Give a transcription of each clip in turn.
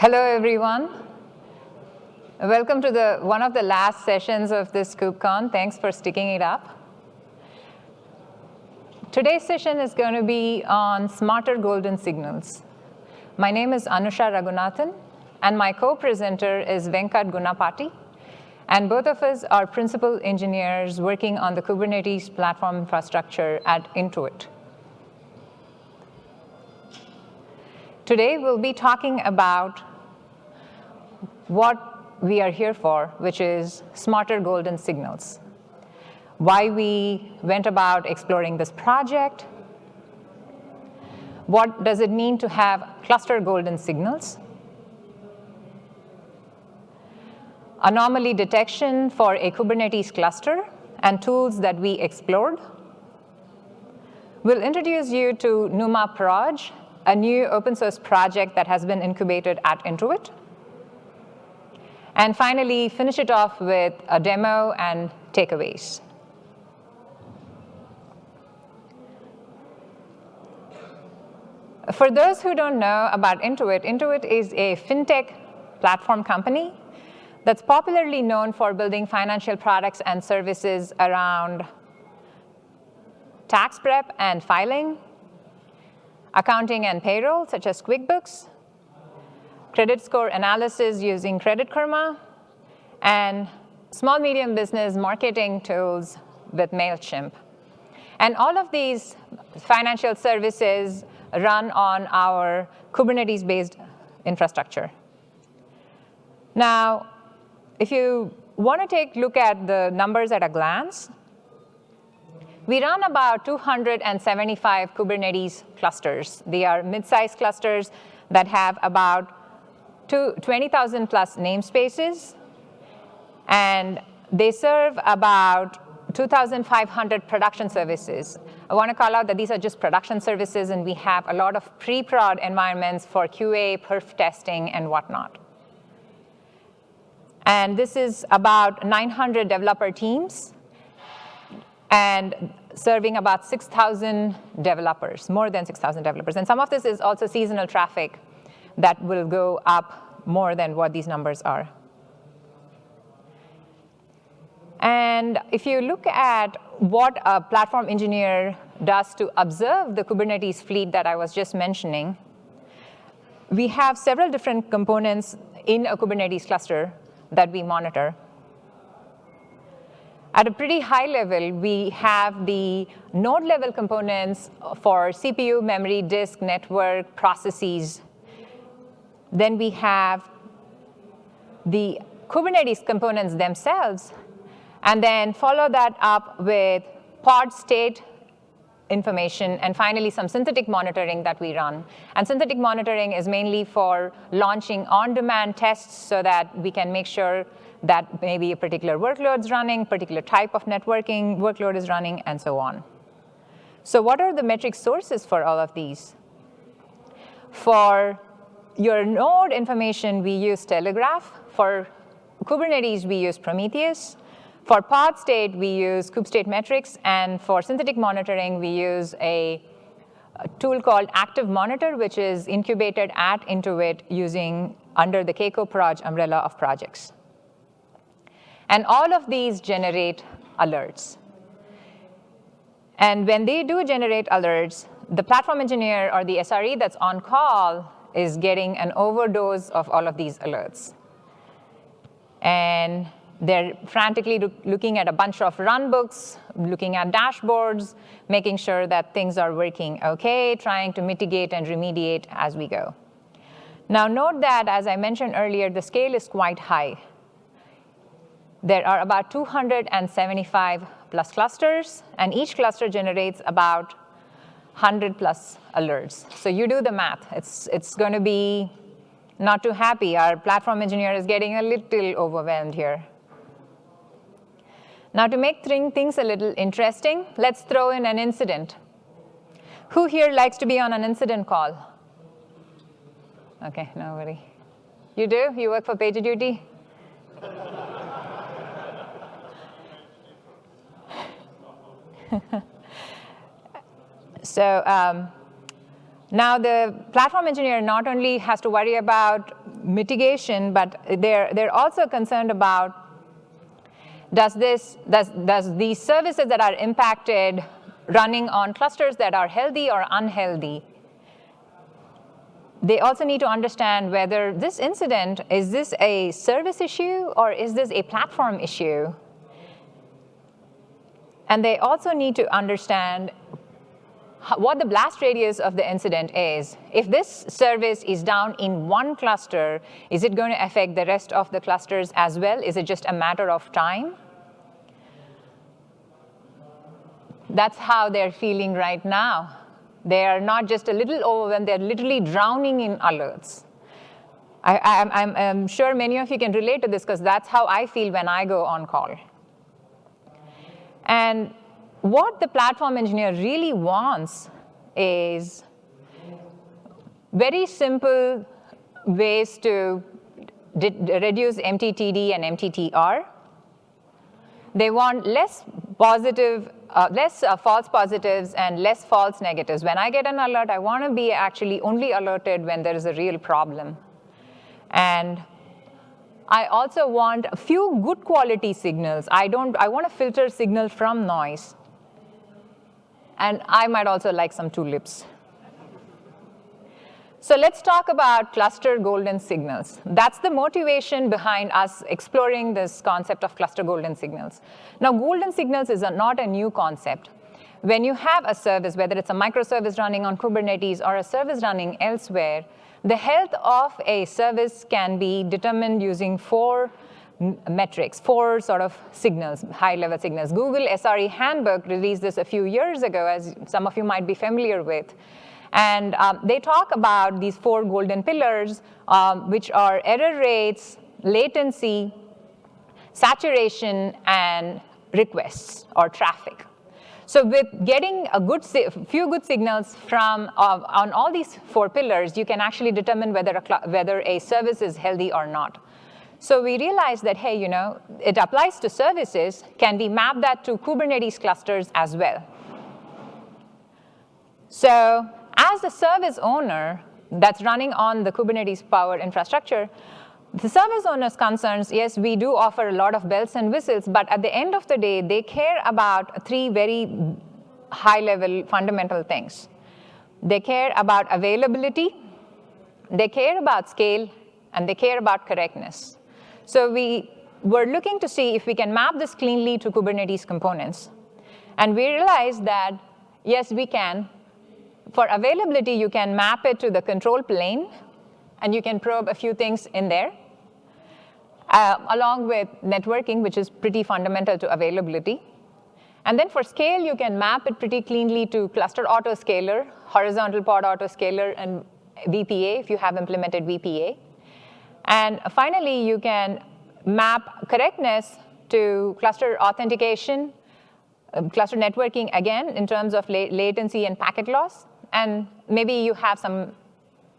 Hello, everyone. Welcome to the, one of the last sessions of this KubeCon. Thanks for sticking it up. Today's session is going to be on smarter golden signals. My name is Anusha Raghunathan, and my co-presenter is Venkat Gunapati. And both of us are principal engineers working on the Kubernetes platform infrastructure at Intuit. Today, we'll be talking about what we are here for, which is smarter golden signals. Why we went about exploring this project. What does it mean to have cluster golden signals? Anomaly detection for a Kubernetes cluster and tools that we explored. We'll introduce you to NumaProj, a new open source project that has been incubated at Intuit. And finally, finish it off with a demo and takeaways. For those who don't know about Intuit, Intuit is a fintech platform company that's popularly known for building financial products and services around tax prep and filing, accounting and payroll, such as QuickBooks, credit score analysis using Credit Karma, and small medium business marketing tools with MailChimp. And all of these financial services run on our Kubernetes-based infrastructure. Now, if you want to take a look at the numbers at a glance, we run about 275 Kubernetes clusters. They are mid-sized clusters that have about 20,000 plus namespaces, and they serve about 2,500 production services. I want to call out that these are just production services, and we have a lot of pre-prod environments for QA, perf testing, and whatnot. And this is about 900 developer teams and serving about 6,000 developers, more than 6,000 developers. And some of this is also seasonal traffic that will go up more than what these numbers are. And if you look at what a platform engineer does to observe the Kubernetes fleet that I was just mentioning, we have several different components in a Kubernetes cluster that we monitor. At a pretty high level, we have the node level components for CPU, memory, disk, network, processes. Then we have the Kubernetes components themselves, and then follow that up with pod state information, and finally some synthetic monitoring that we run. And synthetic monitoring is mainly for launching on-demand tests so that we can make sure that maybe a particular workload is running, particular type of networking workload is running, and so on. So what are the metric sources for all of these? For your node information, we use Telegraf. For Kubernetes, we use Prometheus. For pod state, we use kube-state-metrics, and for synthetic monitoring, we use a, a tool called Active Monitor, which is incubated at Intuit using under the Keikoproj umbrella of projects. And all of these generate alerts. And when they do generate alerts, the platform engineer or the SRE that's on call is getting an overdose of all of these alerts. And they're frantically looking at a bunch of runbooks, looking at dashboards, making sure that things are working okay, trying to mitigate and remediate as we go. Now note that, as I mentioned earlier, the scale is quite high. There are about 275 plus clusters, and each cluster generates about 100 plus alerts. So you do the math. It's, it's going to be not too happy. Our platform engineer is getting a little overwhelmed here. Now to make things a little interesting, let's throw in an incident. Who here likes to be on an incident call? Okay, nobody. You do? You work for PagerDuty? so um, now the platform engineer not only has to worry about mitigation, but they're, they're also concerned about does this, does, does these services that are impacted running on clusters that are healthy or unhealthy? They also need to understand whether this incident, is this a service issue or is this a platform issue? And they also need to understand what the blast radius of the incident is. If this service is down in one cluster, is it going to affect the rest of the clusters as well? Is it just a matter of time? That's how they're feeling right now. They are not just a little overwhelmed, they're literally drowning in alerts. I, am sure many of you can relate to this because that's how I feel when I go on call. And what the platform engineer really wants is very simple ways to reduce MTTD and MTTR. They want less positive, uh, less uh, false positives and less false negatives. When I get an alert, I want to be actually only alerted when there is a real problem. And I also want a few good quality signals. I don't, I want to filter signal from noise. And I might also like some tulips. So let's talk about cluster golden signals. That's the motivation behind us exploring this concept of cluster golden signals. Now, golden signals is a, not a new concept. When you have a service, whether it's a microservice running on Kubernetes or a service running elsewhere, the health of a service can be determined using four metrics, four sort of signals, high-level signals. Google SRE Handbook released this a few years ago, as some of you might be familiar with. And um, they talk about these four golden pillars, um, which are error rates, latency, saturation, and requests or traffic. So with getting a good few good signals from uh, on all these four pillars, you can actually determine whether a, whether a service is healthy or not. So we realized that, hey, you know, it applies to services. Can we map that to Kubernetes clusters as well? So as the service owner that's running on the Kubernetes powered infrastructure, the service owner's concerns, yes, we do offer a lot of bells and whistles, but at the end of the day, they care about three very high-level fundamental things. They care about availability, they care about scale, and they care about correctness. So we were looking to see if we can map this cleanly to Kubernetes components. And we realized that, yes, we can. For availability, you can map it to the control plane, and you can probe a few things in there, uh, along with networking, which is pretty fundamental to availability. And then for scale, you can map it pretty cleanly to cluster autoscaler, horizontal pod autoscaler, and VPA if you have implemented VPA. And finally, you can map correctness to cluster authentication, um, cluster networking, again, in terms of la latency and packet loss. And maybe you have some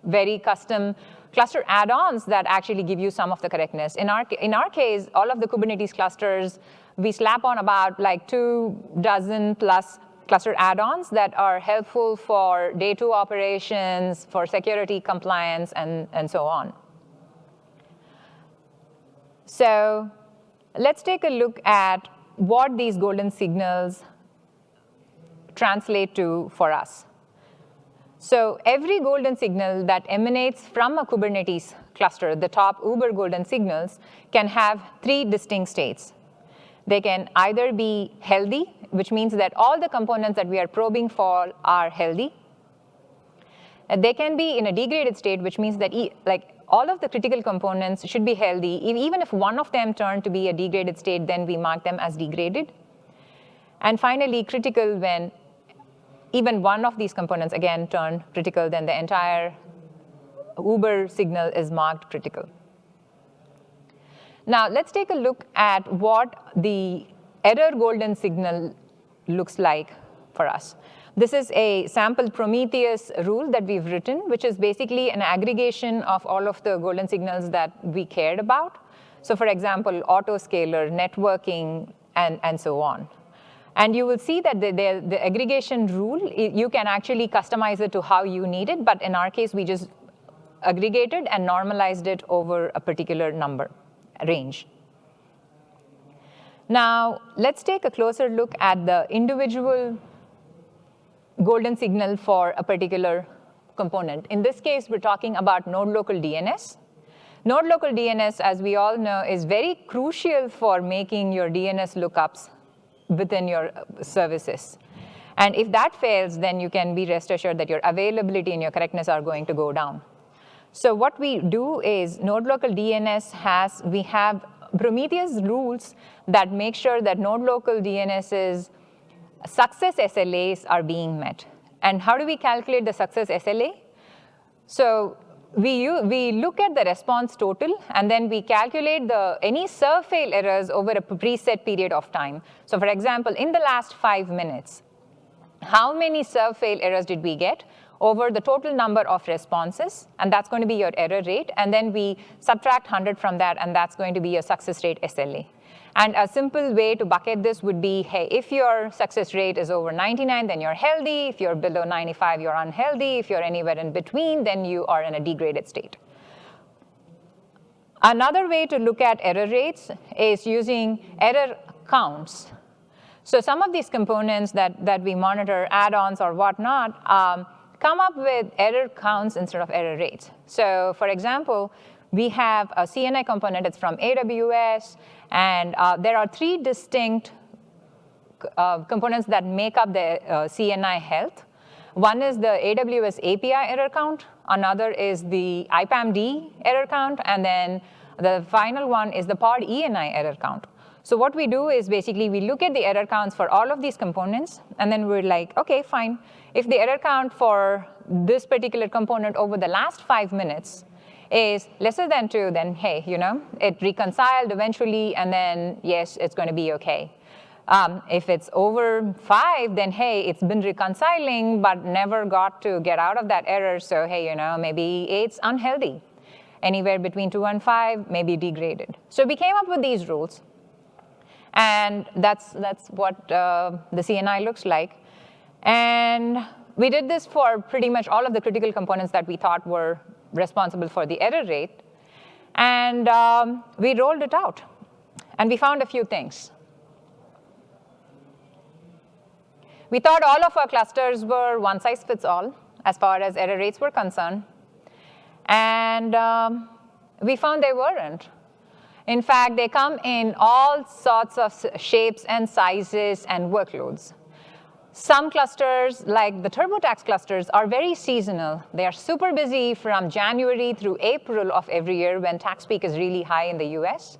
very custom cluster add-ons that actually give you some of the correctness. In our, in our case, all of the Kubernetes clusters, we slap on about like two dozen plus cluster add-ons that are helpful for day two operations, for security compliance, and, and so on. So let's take a look at what these golden signals translate to for us. So every golden signal that emanates from a Kubernetes cluster, the top Uber golden signals, can have three distinct states. They can either be healthy, which means that all the components that we are probing for are healthy. And they can be in a degraded state, which means that e like all of the critical components should be healthy. Even if one of them turned to be a degraded state, then we mark them as degraded. And finally, critical when even one of these components, again, turn critical, then the entire Uber signal is marked critical. Now, let's take a look at what the error golden signal looks like for us. This is a sample Prometheus rule that we've written, which is basically an aggregation of all of the golden signals that we cared about. So for example, autoscaler, networking, and, and so on. And you will see that the, the, the, aggregation rule, you can actually customize it to how you need it. But in our case, we just aggregated and normalized it over a particular number range. Now, let's take a closer look at the individual golden signal for a particular component. In this case, we're talking about node local DNS. Node local DNS, as we all know, is very crucial for making your DNS lookups within your uh, services. And if that fails, then you can be rest assured that your availability and your correctness are going to go down. So what we do is node local DNS has, we have Prometheus rules that make sure that node local DNS's success SLAs are being met. And how do we calculate the success SLA? So we, we look at the response total, and then we calculate the, any SERVFAIL errors over a preset period of time. So for example, in the last five minutes, how many SERVFAIL errors did we get? over the total number of responses, and that's going to be your error rate. And then we subtract 100 from that, and that's going to be your success rate SLA. And a simple way to bucket this would be, hey, if your success rate is over 99, then you're healthy. If you're below 95, you're unhealthy. If you're anywhere in between, then you are in a degraded state. Another way to look at error rates is using error counts. So some of these components that, that we monitor, add-ons or whatnot, um, come up with error counts instead of error rates. So for example, we have a CNI component, it's from AWS, and uh, there are three distinct uh, components that make up the uh, CNI health. One is the AWS API error count, another is the IPAMD error count, and then the final one is the pod ENI error count. So what we do is basically we look at the error counts for all of these components, and then we're like, okay, fine. If the error count for this particular component over the last five minutes is lesser than two, then hey, you know, it reconciled eventually, and then yes, it's going to be okay. Um, if it's over five, then hey, it's been reconciling, but never got to get out of that error, so hey, you know, maybe it's unhealthy. Anywhere between two and five, maybe degraded. So we came up with these rules, and that's, that's what uh, the CNI looks like. And we did this for pretty much all of the critical components that we thought were responsible for the error rate. And um, we rolled it out. And we found a few things. We thought all of our clusters were one size fits all as far as error rates were concerned. And um, we found they weren't. In fact, they come in all sorts of shapes and sizes and workloads. Some clusters, like the TurboTax clusters, are very seasonal. They are super busy from January through April of every year when tax peak is really high in the US.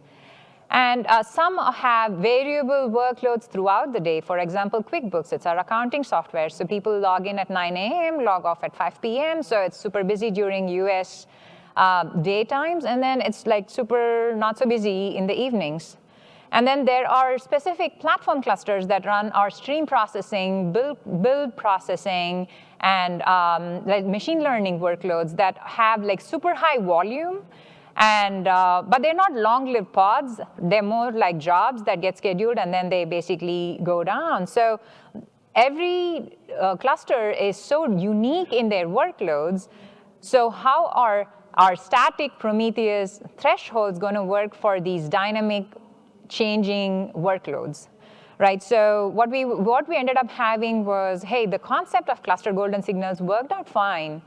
And uh, some have variable workloads throughout the day. For example, QuickBooks, it's our accounting software. So people log in at 9 a.m., log off at 5 p.m. So it's super busy during US uh, daytimes. And then it's like super not so busy in the evenings. And then there are specific platform clusters that run our stream processing, build, build processing, and um, like machine learning workloads that have like super high volume, and, uh, but they're not long-lived pods. They're more like jobs that get scheduled and then they basically go down. So every uh, cluster is so unique in their workloads. So how are our static Prometheus thresholds going to work for these dynamic changing workloads. Right, so what we, what we ended up having was, hey, the concept of cluster golden signals worked out fine,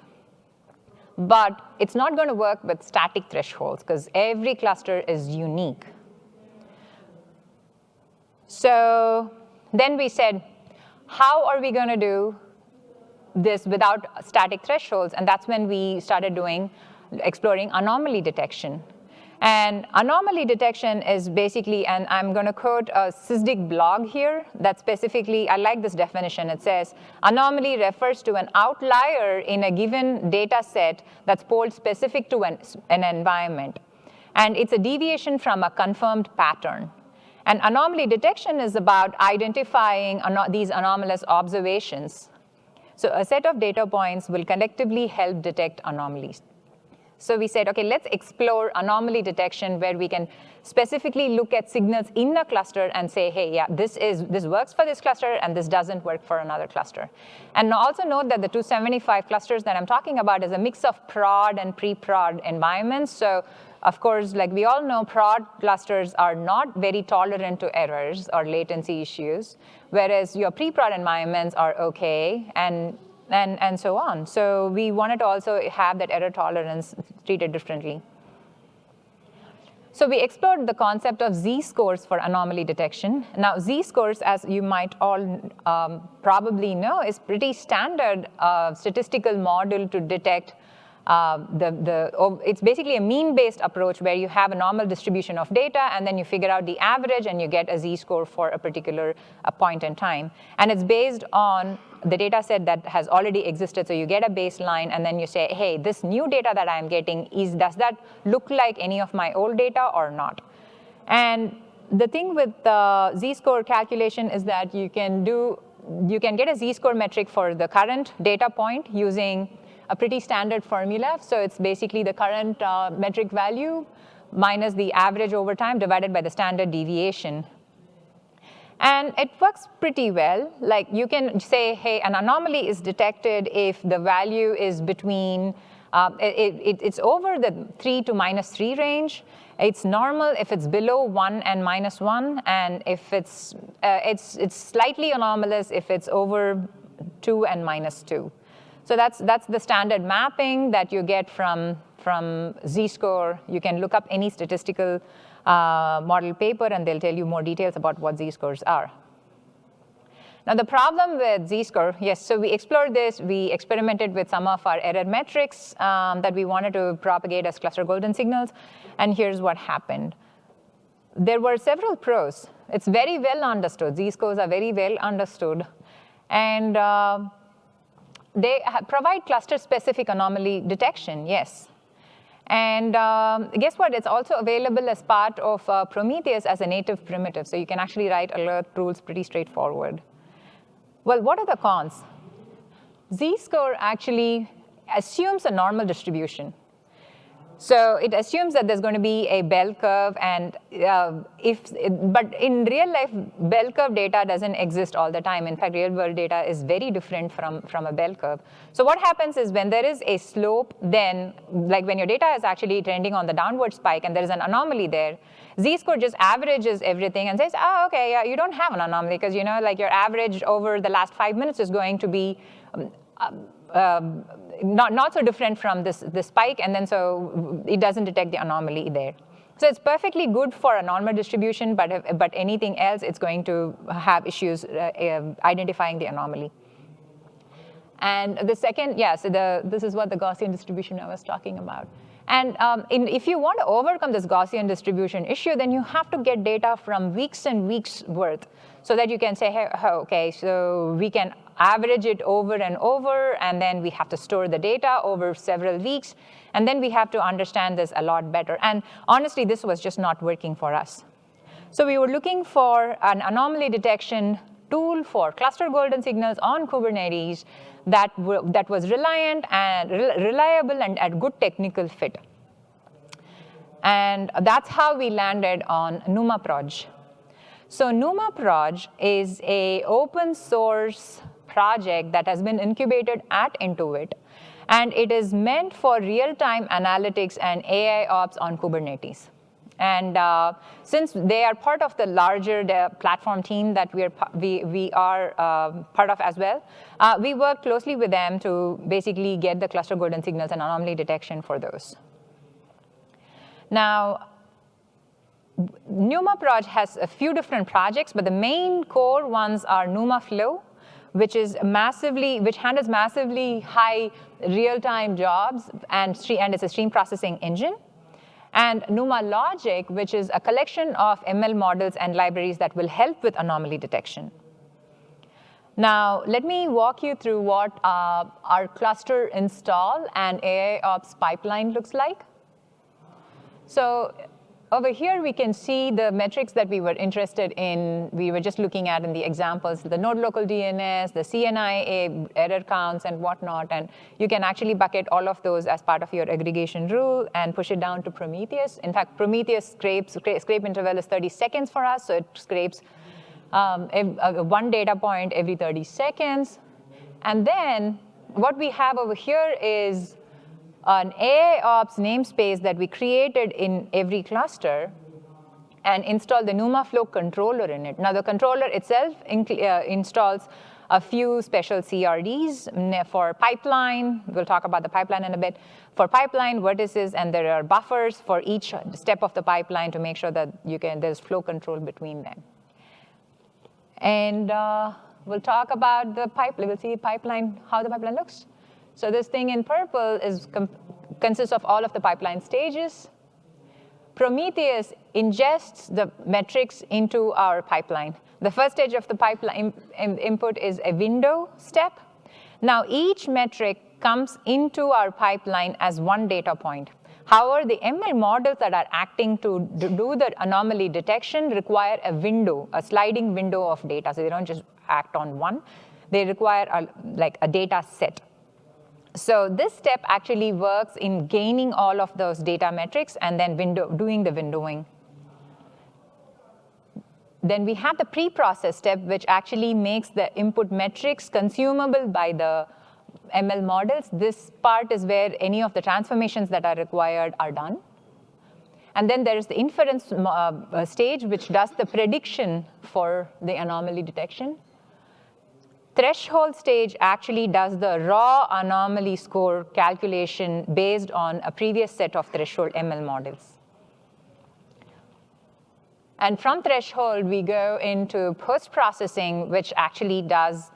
but it's not going to work with static thresholds because every cluster is unique. So then we said, how are we going to do this without static thresholds? And that's when we started doing, exploring anomaly detection. And anomaly detection is basically, and I'm going to quote a SysDig blog here that specifically, I like this definition. It says, anomaly refers to an outlier in a given data set that's polled specific to an, an environment. And it's a deviation from a confirmed pattern. And anomaly detection is about identifying these anomalous observations. So a set of data points will collectively help detect anomalies. So we said, OK, let's explore anomaly detection where we can specifically look at signals in a cluster and say, hey, yeah, this, is, this works for this cluster, and this doesn't work for another cluster. And also note that the 275 clusters that I'm talking about is a mix of prod and pre-prod environments. So of course, like we all know, prod clusters are not very tolerant to errors or latency issues, whereas your pre-prod environments are OK. And and, and so on. So we wanted to also have that error tolerance treated differently. So we explored the concept of z-scores for anomaly detection. Now, z-scores, as you might all um, probably know, is pretty standard uh, statistical model to detect uh, the, the, oh, it's basically a mean-based approach where you have a normal distribution of data, and then you figure out the average, and you get a z-score for a particular uh, point in time. And it's based on the data set that has already existed. So you get a baseline, and then you say, hey, this new data that I'm getting, is does that look like any of my old data or not? And the thing with the z-score calculation is that you can do you can get a z-score metric for the current data point using a pretty standard formula. So it's basically the current uh, metric value minus the average over time divided by the standard deviation. And it works pretty well. Like you can say, hey, an anomaly is detected if the value is between, uh, it, it, it's over the 3 to minus 3 range. It's normal if it's below 1 and minus 1, and if it's, uh, it's, it's slightly anomalous if it's over 2 and minus 2. So that's, that's the standard mapping that you get from, from z-score. You can look up any statistical uh, model paper, and they'll tell you more details about what z-scores are. Now, the problem with z-score, yes, so we explored this. We experimented with some of our error metrics um, that we wanted to propagate as cluster golden signals, and here's what happened. There were several pros. It's very well understood. Z-scores are very well understood. And uh, they provide cluster-specific anomaly detection, yes. And um, guess what? It's also available as part of uh, Prometheus as a native primitive. So you can actually write alert rules pretty straightforward. Well, what are the cons? Z-score actually assumes a normal distribution. So it assumes that there's going to be a bell curve, and uh, if, but in real life, bell curve data doesn't exist all the time. In fact, real world data is very different from, from a bell curve. So what happens is when there is a slope, then like when your data is actually trending on the downward spike and there is an anomaly there, z-score just averages everything and says, oh, okay, yeah, you don't have an anomaly because you know, like your average over the last five minutes is going to be um, um, not, not so different from this, this spike, and then so it doesn't detect the anomaly there. So it's perfectly good for a normal distribution, but, but anything else, it's going to have issues uh, uh, identifying the anomaly. And the second, yeah, so the, this is what the Gaussian distribution I was talking about. And um, in, if you want to overcome this Gaussian distribution issue, then you have to get data from weeks and weeks worth so that you can say, hey, okay, so we can average it over and over, and then we have to store the data over several weeks, and then we have to understand this a lot better. And honestly, this was just not working for us. So we were looking for an anomaly detection tool for cluster golden signals on Kubernetes that, that was reliant and re reliable and at good technical fit. And that's how we landed on NumaProj. So NumaProj is a open source project that has been incubated at Intuit. And it is meant for real-time analytics and AI ops on Kubernetes. And uh, since they are part of the larger the platform team that we are, we, we are uh, part of as well, uh, we work closely with them to basically get the cluster golden signals and anomaly detection for those. Now, NumaProj has a few different projects, but the main core ones are NumaFlow, which is massively, which handles massively high real-time jobs and, and it's a stream processing engine. And NumaLogic, which is a collection of ML models and libraries that will help with anomaly detection. Now, let me walk you through what uh, our cluster install and AI ops pipeline looks like. So over here, we can see the metrics that we were interested in. We were just looking at in the examples, the node local DNS, the CNI error counts and whatnot. And you can actually bucket all of those as part of your aggregation rule and push it down to Prometheus. In fact, Prometheus scrapes, scrape interval is 30 seconds for us. So it scrapes um, one data point every 30 seconds. And then what we have over here is an AIOps namespace that we created in every cluster and install the NumaFlow controller in it. Now, the controller itself uh, installs a few special CRDs for pipeline. We'll talk about the pipeline in a bit. For pipeline vertices, and there are buffers for each step of the pipeline to make sure that you can there's flow control between them. And uh, we'll talk about the pipeline. We'll see pipeline, how the pipeline looks. So this thing in purple is consists of all of the pipeline stages. Prometheus ingests the metrics into our pipeline. The first stage of the pipeline input is a window step. Now each metric comes into our pipeline as one data point. However, the ML models that are acting to do the anomaly detection require a window, a sliding window of data. So they don't just act on one. They require a, like a data set. So this step actually works in gaining all of those data metrics and then window, doing the windowing. Then we have the pre-process step, which actually makes the input metrics consumable by the ML models. This part is where any of the transformations that are required are done. And then there is the inference uh, stage, which does the prediction for the anomaly detection threshold stage actually does the raw anomaly score calculation based on a previous set of threshold ML models. And from threshold, we go into post-processing, which actually does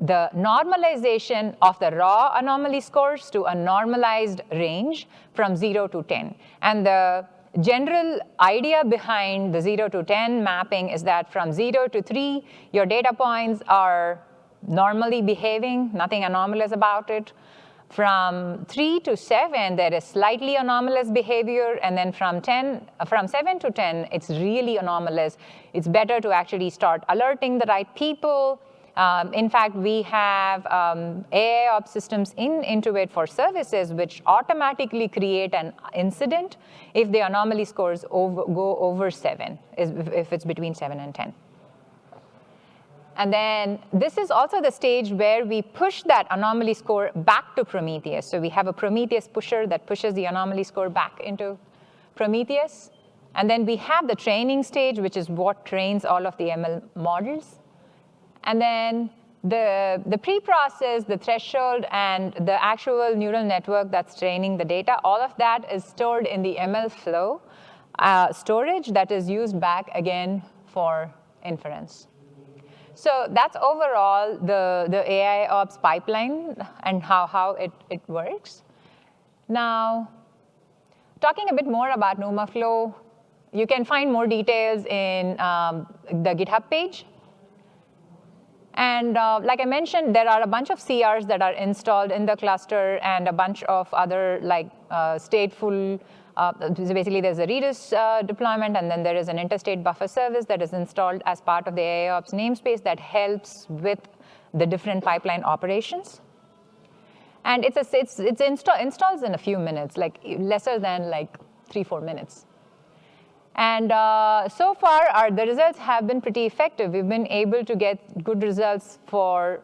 the normalization of the raw anomaly scores to a normalized range from 0 to 10. And the general idea behind the 0 to 10 mapping is that from 0 to 3, your data points are normally behaving, nothing anomalous about it. From three to seven, there is slightly anomalous behavior, and then from 10, from seven to 10, it's really anomalous. It's better to actually start alerting the right people. Um, in fact, we have um, AIOps systems in Intuit for services which automatically create an incident if the anomaly scores over, go over seven, if it's between seven and 10. And then this is also the stage where we push that anomaly score back to Prometheus. So we have a Prometheus pusher that pushes the anomaly score back into Prometheus. And then we have the training stage, which is what trains all of the ML models. And then the, the pre-process, the threshold, and the actual neural network that's training the data, all of that is stored in the MLflow uh, storage that is used back again for inference. So that's overall the, the AI ops pipeline and how, how it, it works. Now, talking a bit more about NumaFlow, you can find more details in um, the GitHub page. And uh, like I mentioned, there are a bunch of CRs that are installed in the cluster and a bunch of other like uh, stateful uh, so basically, there's a Redis uh, deployment, and then there is an inter-step buffer service that is installed as part of the AIOps namespace that helps with the different pipeline operations. And it's, a, it's, it's install, installs in a few minutes, like lesser than like three, four minutes. And uh, so far, our, the results have been pretty effective. We've been able to get good results for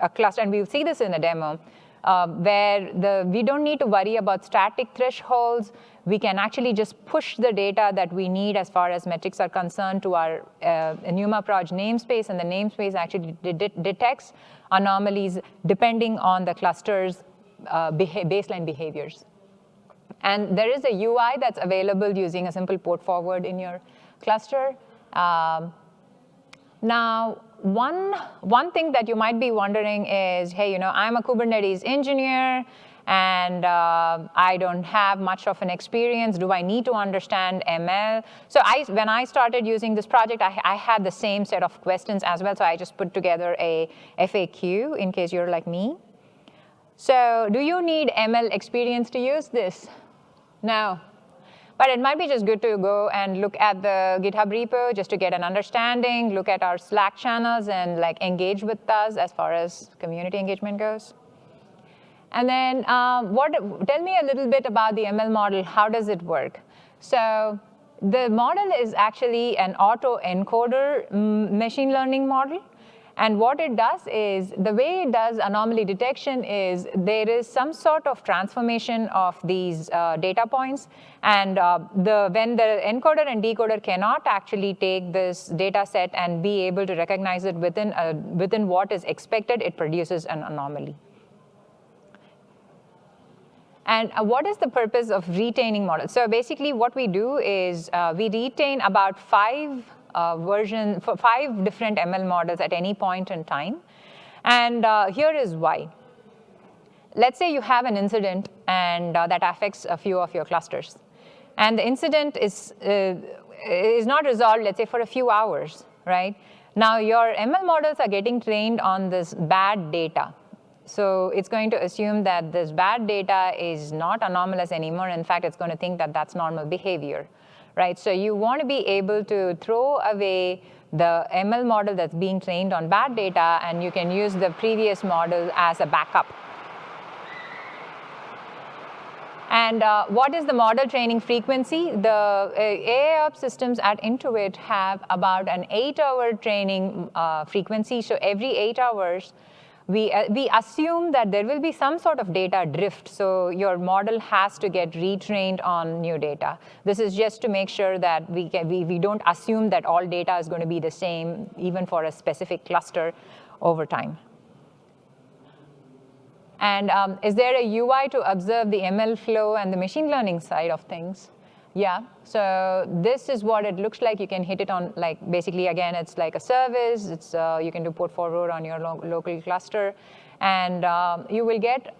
a cluster, and we'll see this in a demo uh, where the, we don't need to worry about static thresholds. We can actually just push the data that we need as far as metrics are concerned to our uh, NumaProj namespace, and the namespace actually de detects anomalies depending on the cluster's uh, beha baseline behaviors. And there is a UI that's available using a simple port forward in your cluster. Um, now, one, one thing that you might be wondering is, hey, you know, I'm a Kubernetes engineer, and uh, I don't have much of an experience. Do I need to understand ML? So I, when I started using this project, I, I, had the same set of questions as well. So I just put together a FAQ in case you're like me. So do you need ML experience to use this? No. But it might be just good to go and look at the GitHub repo just to get an understanding, look at our Slack channels and like engage with us as far as community engagement goes. And then um, what, tell me a little bit about the ML model. How does it work? So the model is actually an auto-encoder mm, machine learning model. And what it does is, the way it does anomaly detection is there is some sort of transformation of these uh, data points. And uh, the, when the encoder and decoder cannot actually take this data set and be able to recognize it within, a, within what is expected, it produces an anomaly. And uh, what is the purpose of retaining models? So basically what we do is uh, we retain about five uh, version, for five different ML models at any point in time. And uh, here is why. Let's say you have an incident and uh, that affects a few of your clusters. And the incident is, uh, is not resolved, let's say, for a few hours, right? Now your ML models are getting trained on this bad data. So it's going to assume that this bad data is not anomalous anymore. In fact, it's going to think that that's normal behavior right? So you want to be able to throw away the ML model that's being trained on bad data, and you can use the previous model as a backup. And uh, what is the model training frequency? The uh, AIOps systems at Intuit have about an eight-hour training uh, frequency. So every eight hours, we, uh, we assume that there will be some sort of data drift. So your model has to get retrained on new data. This is just to make sure that we, can, we, we don't assume that all data is going to be the same, even for a specific cluster over time. And um, is there a UI to observe the ML flow and the machine learning side of things? Yeah, so this is what it looks like. You can hit it on like, basically again, it's like a service. It's, uh, you can do port forward on your lo local cluster. And um, you will get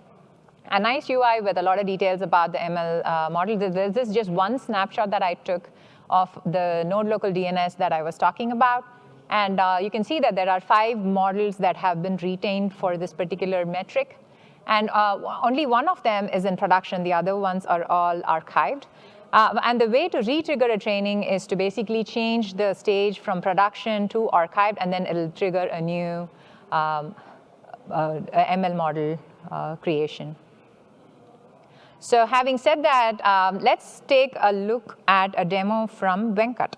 a nice UI with a lot of details about the ML uh, model. This is just one snapshot that I took of the node local DNS that I was talking about. And uh, you can see that there are five models that have been retained for this particular metric. And uh, only one of them is in production. The other ones are all archived. Uh, and the way to re-trigger a training is to basically change the stage from production to archived, and then it'll trigger a new um, uh, ML model uh, creation. So having said that, um, let's take a look at a demo from Venkat.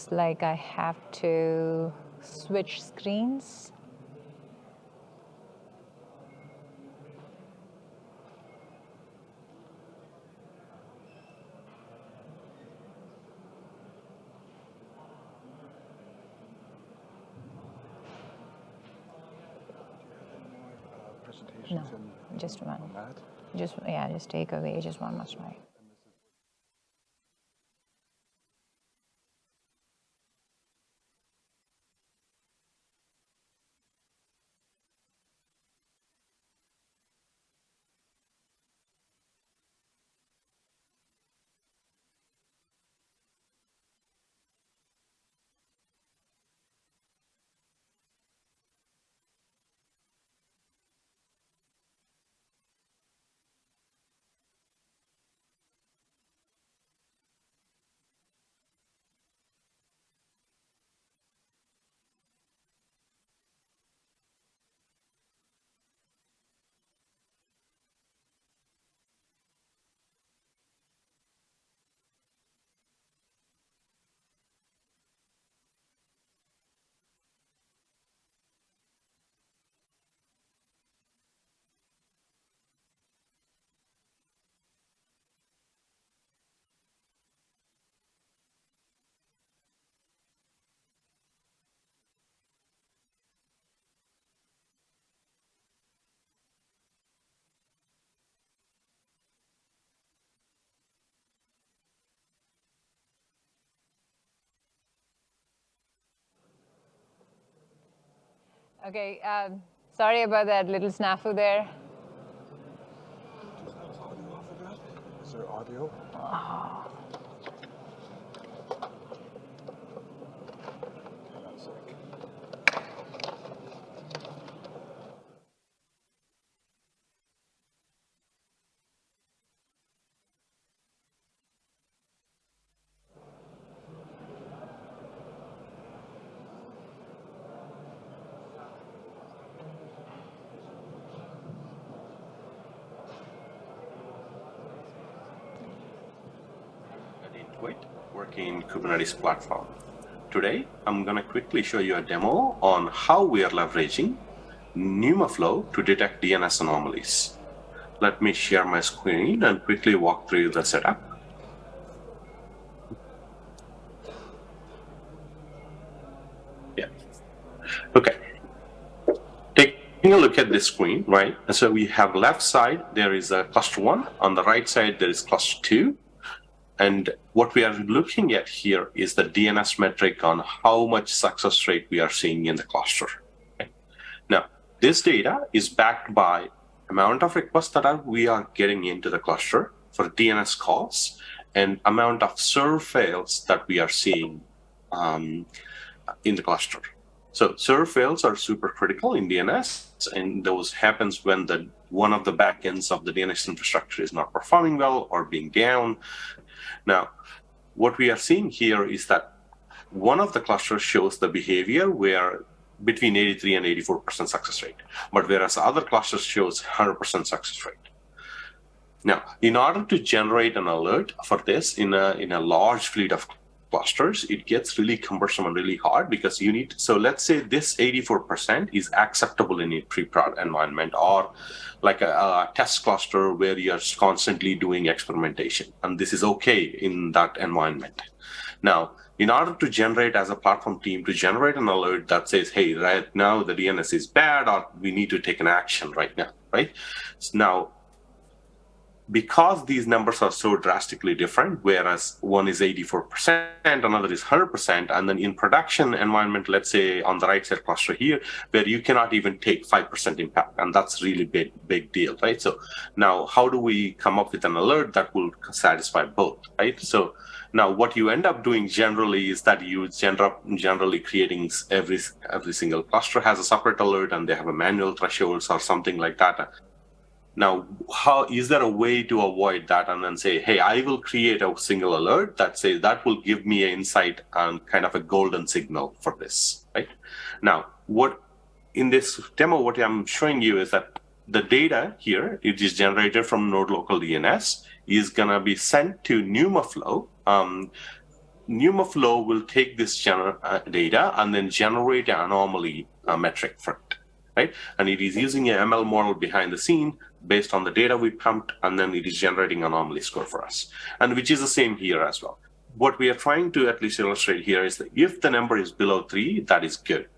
Looks like I have to switch screens. No, just one. Just yeah, just take away just one more slide. Okay, um, sorry about that little snafu there. Is there audio? Oh. Kubernetes platform. Today, I'm going to quickly show you a demo on how we are leveraging NumaFlow to detect DNS anomalies. Let me share my screen and quickly walk through the setup. Yeah. Okay. Taking a look at this screen, right? So we have left side, there is a cluster one. On the right side, there is cluster two. And what we are looking at here is the DNS metric on how much success rate we are seeing in the cluster. Okay? Now, this data is backed by amount of requests that are, we are getting into the cluster for DNS calls and amount of SERVFAILs that we are seeing um, in the cluster. So SERVFAILs are super critical in DNS, and those happens when the one of the backends of the DNS infrastructure is not performing well or being down. Now, what we are seeing here is that one of the clusters shows the behavior where between 83 and 84% success rate, but whereas other clusters shows 100% success rate. Now, in order to generate an alert for this in a, in a large fleet of clusters, it gets really cumbersome and really hard because you need, so let's say this 84% is acceptable in a pre-prod environment or like a, a, test cluster where you're constantly doing experimentation. And this is okay in that environment. Now, in order to generate as a platform team to generate an alert that says, hey, right now the DNS is bad or we need to take an action right now, right? So now, because these numbers are so drastically different, whereas one is 84%, another is 100%, and then in production environment, let's say on the right side cluster here, where you cannot even take 5% impact, and that's really big, big deal, right? So now how do we come up with an alert that will satisfy both, right? So now what you end up doing generally is that you generally creating every, every single cluster has a separate alert and they have a manual thresholds or something like that now, how is there a way to avoid that and then say, hey, I will create a single alert that says that will give me an insight and kind of a golden signal for this, right? Now, what in this demo, what I'm showing you is that the data here, it is generated from Node Local DNS, is gonna be sent to NumaFlow. Um, NumaFlow will take this uh, data and then generate an anomaly uh, metric for it, right? And it is using an ML model behind the scene based on the data we pumped, and then it is generating anomaly score for us, and which is the same here as well. What we are trying to at least illustrate here is that if the number is below three, that is good.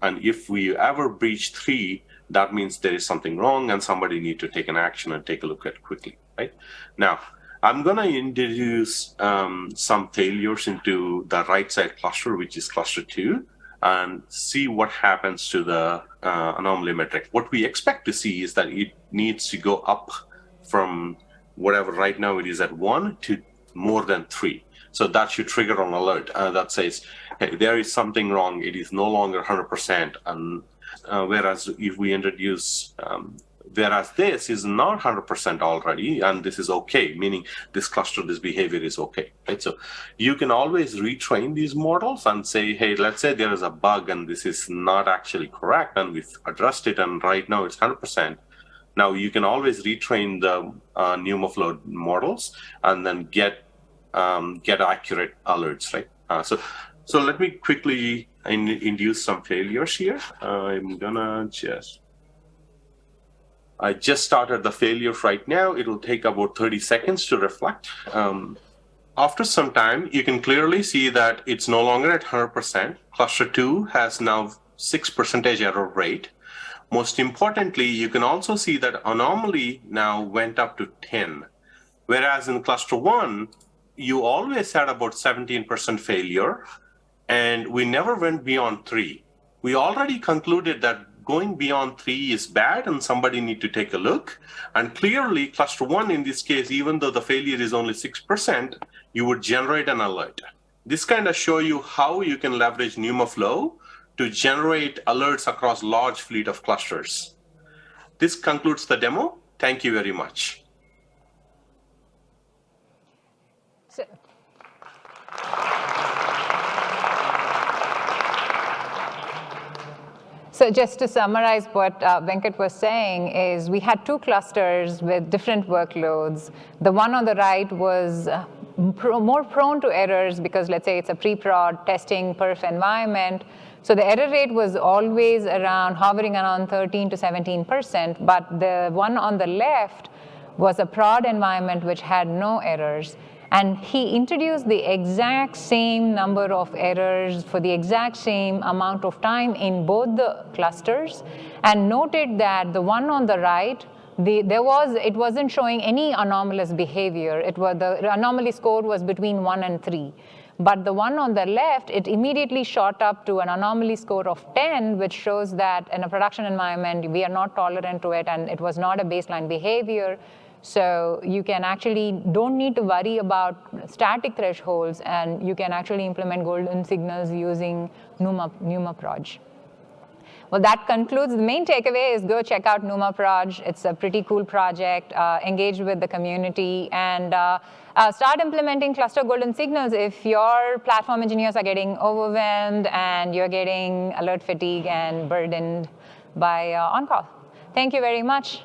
And if we ever breach three, that means there is something wrong and somebody need to take an action and take a look at quickly, right? Now, I'm going to introduce um, some failures into the right side cluster, which is cluster two and see what happens to the uh, anomaly metric. What we expect to see is that it needs to go up from whatever right now it is at one to more than three. So that should trigger an alert uh, that says, hey, there is something wrong. It is no longer 100%. And uh, whereas if we introduce um, Whereas this is not 100% already, and this is okay, meaning this cluster, this behavior is okay, right? So you can always retrain these models and say, hey, let's say there is a bug and this is not actually correct, and we've addressed it, and right now it's 100%. Now you can always retrain the uh, NumaFlow models and then get um, get accurate alerts, right? Uh, so so let me quickly in, induce some failures here. I'm gonna just I just started the failure right now. It will take about 30 seconds to reflect. Um, after some time, you can clearly see that it's no longer at 100%. Cluster 2 has now 6% error rate. Most importantly, you can also see that anomaly now went up to 10. Whereas in cluster 1, you always had about 17% failure, and we never went beyond 3. We already concluded that going beyond three is bad and somebody need to take a look. And clearly cluster one in this case, even though the failure is only 6%, you would generate an alert. This kind of show you how you can leverage NumaFlow to generate alerts across large fleet of clusters. This concludes the demo. Thank you very much. So, So just to summarize what uh, Venkat was saying is we had two clusters with different workloads. The one on the right was uh, more prone to errors because let's say it's a pre-prod testing perf environment. So the error rate was always around hovering around 13 to 17%, but the one on the left was a prod environment which had no errors. And he introduced the exact same number of errors for the exact same amount of time in both the clusters and noted that the one on the right, the, there was, it wasn't showing any anomalous behavior. It was, the anomaly score was between one and three. But the one on the left, it immediately shot up to an anomaly score of 10, which shows that in a production environment, we are not tolerant to it, and it was not a baseline behavior. So you can actually don't need to worry about static thresholds, and you can actually implement golden signals using Numa, NumaProj. Well, that concludes. The main takeaway is go check out NumaProj. It's a pretty cool project. Uh, engage with the community and uh, uh, start implementing cluster golden signals if your platform engineers are getting overwhelmed and you're getting alert fatigue and burdened by uh, on-call. Thank you very much.